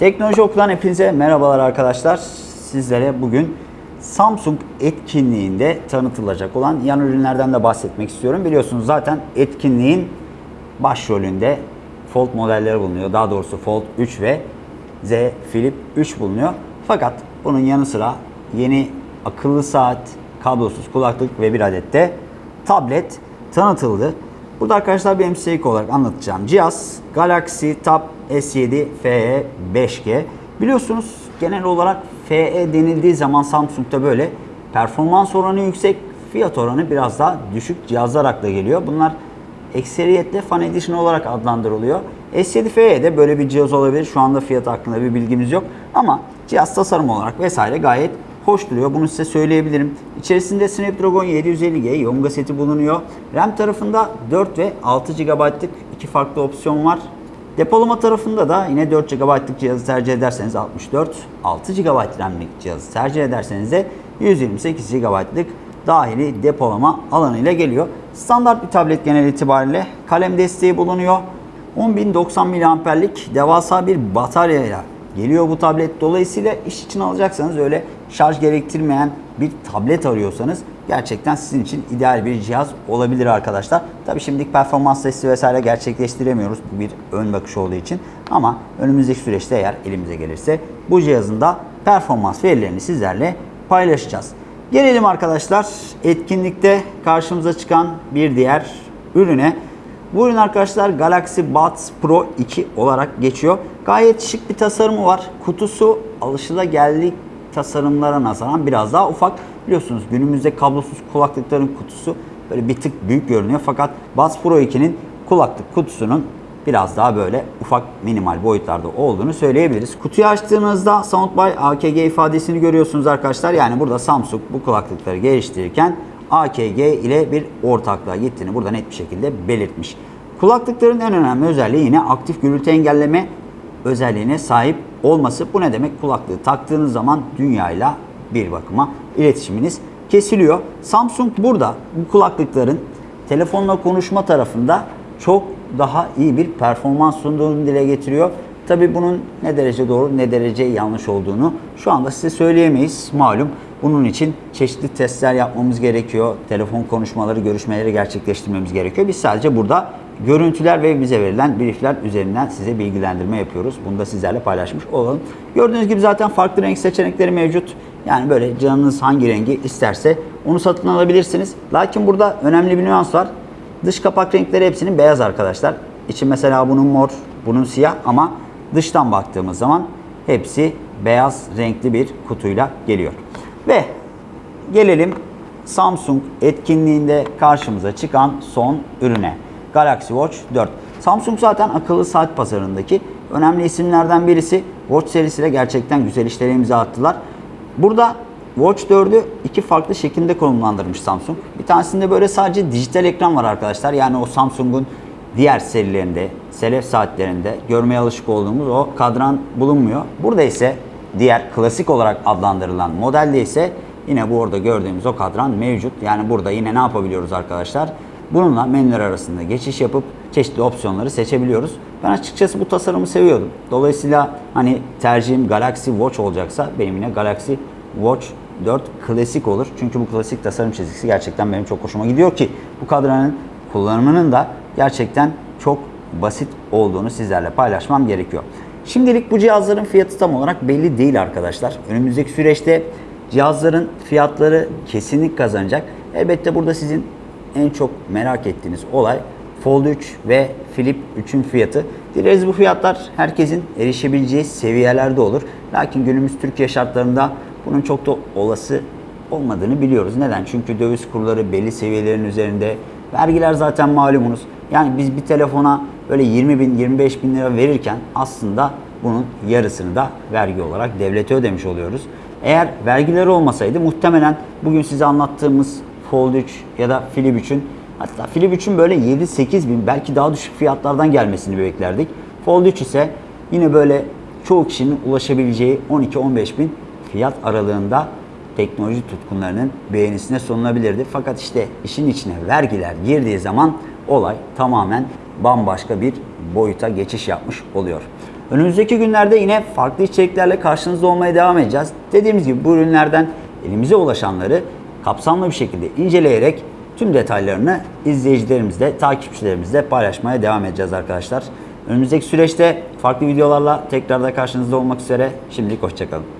Teknoloji Oku'dan hepinize merhabalar arkadaşlar. Sizlere bugün Samsung etkinliğinde tanıtılacak olan yan ürünlerden de bahsetmek istiyorum. Biliyorsunuz zaten etkinliğin başrolünde Fold modelleri bulunuyor. Daha doğrusu Fold 3 ve Z Flip 3 bulunuyor. Fakat bunun yanı sıra yeni akıllı saat, kablosuz kulaklık ve bir adet de tablet tanıtıldı. Burada arkadaşlar benim size ilk olarak anlatacağım cihaz Galaxy Tab S7 FE 5G. Biliyorsunuz genel olarak FE denildiği zaman Samsung'da böyle performans oranı yüksek, fiyat oranı biraz daha düşük cihazlar akla geliyor. Bunlar ekseriyetle Fan Edition olarak adlandırılıyor. S7 FE'de böyle bir cihaz olabilir. Şu anda fiyatı hakkında bir bilgimiz yok. Ama cihaz tasarım olarak vesaire gayet hoş duruyor. Bunu size söyleyebilirim. İçerisinde Snapdragon 750G Yonga seti bulunuyor. RAM tarafında 4 ve 6 GB'lık iki farklı opsiyon var. Depolama tarafında da yine 4 GB'lık cihazı tercih ederseniz 64, 6 GB RAM'lik cihazı tercih ederseniz de 128 GB'lık dahili depolama alanıyla geliyor. Standart bir tablet genel itibariyle kalem desteği bulunuyor. 10.090 mAh'lik devasa bir bataryayla geliyor bu tablet. Dolayısıyla iş için alacaksanız öyle şarj gerektirmeyen bir tablet arıyorsanız gerçekten sizin için ideal bir cihaz olabilir arkadaşlar. Tabii şimdilik performans testi vesaire gerçekleştiremiyoruz. Bu bir ön bakış olduğu için. Ama önümüzdeki süreçte eğer elimize gelirse bu cihazın da performans verilerini sizlerle paylaşacağız. Gelelim arkadaşlar etkinlikte karşımıza çıkan bir diğer ürüne. Bu ürün arkadaşlar Galaxy Buds Pro 2 olarak geçiyor. Gayet şık bir tasarımı var. Kutusu alışılageldik tasarımlara nazaran biraz daha ufak. Biliyorsunuz günümüzde kablosuz kulaklıkların kutusu böyle bir tık büyük görünüyor. Fakat Buds Pro 2'nin kulaklık kutusunun biraz daha böyle ufak minimal boyutlarda olduğunu söyleyebiliriz. Kutuyu açtığınızda Soundby AKG ifadesini görüyorsunuz arkadaşlar. Yani burada Samsung bu kulaklıkları geliştirirken AKG ile bir ortaklığa gittiğini burada net bir şekilde belirtmiş. Kulaklıkların en önemli özelliği yine aktif gürültü engelleme özelliğine sahip olması. Bu ne demek? Kulaklığı taktığınız zaman dünyayla bir bakıma iletişiminiz kesiliyor. Samsung burada bu kulaklıkların telefonla konuşma tarafında çok daha iyi bir performans sunduğunu dile getiriyor. Tabi bunun ne derece doğru ne derece yanlış olduğunu şu anda size söyleyemeyiz malum. Bunun için çeşitli testler yapmamız gerekiyor. Telefon konuşmaları, görüşmeleri gerçekleştirmemiz gerekiyor. Biz sadece burada görüntüler ve bize verilen briefler üzerinden size bilgilendirme yapıyoruz. Bunu da sizlerle paylaşmış olalım. Gördüğünüz gibi zaten farklı renk seçenekleri mevcut. Yani böyle canınız hangi rengi isterse onu satın alabilirsiniz. Lakin burada önemli bir nüans var. Dış kapak renkleri hepsinin beyaz arkadaşlar. İçi mesela bunun mor, bunun siyah ama dıştan baktığımız zaman hepsi beyaz renkli bir kutuyla geliyor. Ve gelelim Samsung etkinliğinde karşımıza çıkan son ürüne. Galaxy Watch 4. Samsung zaten akıllı saat pazarındaki önemli isimlerden birisi. Watch serisiyle gerçekten güzel işlere imza attılar. Burada Watch 4'ü iki farklı şekilde konumlandırmış Samsung. Bir tanesinde böyle sadece dijital ekran var arkadaşlar. Yani o Samsung'un diğer serilerinde, selef saatlerinde görmeye alışık olduğumuz o kadran bulunmuyor. Burada ise diğer klasik olarak adlandırılan modelde ise yine bu orada gördüğümüz o kadran mevcut. Yani burada yine ne yapabiliyoruz arkadaşlar? Bununla menüler arasında geçiş yapıp çeşitli opsiyonları seçebiliyoruz. Ben açıkçası bu tasarımı seviyordum. Dolayısıyla hani tercihim Galaxy Watch olacaksa benim yine Galaxy Watch 4 klasik olur. Çünkü bu klasik tasarım çizgisi gerçekten benim çok hoşuma gidiyor ki bu kadranın kullanımının da gerçekten çok basit olduğunu sizlerle paylaşmam gerekiyor. Şimdilik bu cihazların fiyatı tam olarak belli değil arkadaşlar. Önümüzdeki süreçte cihazların fiyatları kesinlik kazanacak. Elbette burada sizin en çok merak ettiğiniz olay Fold 3 ve Flip 3'ün fiyatı. Dileriz bu fiyatlar herkesin erişebileceği seviyelerde olur. Lakin günümüz Türkiye şartlarında bunun çok da olası olmadığını biliyoruz. Neden? Çünkü döviz kurları belli seviyelerin üzerinde. Vergiler zaten malumunuz. Yani biz bir telefona böyle 20 bin, 25 bin lira verirken aslında bunun yarısını da vergi olarak devlete ödemiş oluyoruz. Eğer vergileri olmasaydı muhtemelen bugün size anlattığımız Fold 3 ya da Flip 3'ün hatta Flip 3'ün böyle 7-8 bin belki daha düşük fiyatlardan gelmesini beklerdik. Fold 3 ise yine böyle çoğu kişinin ulaşabileceği 12-15 bin fiyat aralığında teknoloji tutkunlarının beğenisine sunulabilirdi. Fakat işte işin içine vergiler girdiği zaman olay tamamen bambaşka bir boyuta geçiş yapmış oluyor. Önümüzdeki günlerde yine farklı içeriklerle karşınızda olmaya devam edeceğiz. Dediğimiz gibi bu ürünlerden elimize ulaşanları kapsamlı bir şekilde inceleyerek tüm detaylarını izleyicilerimizle, takipçilerimizle paylaşmaya devam edeceğiz arkadaşlar. Önümüzdeki süreçte farklı videolarla tekrar da karşınızda olmak üzere. Şimdilik hoşçakalın.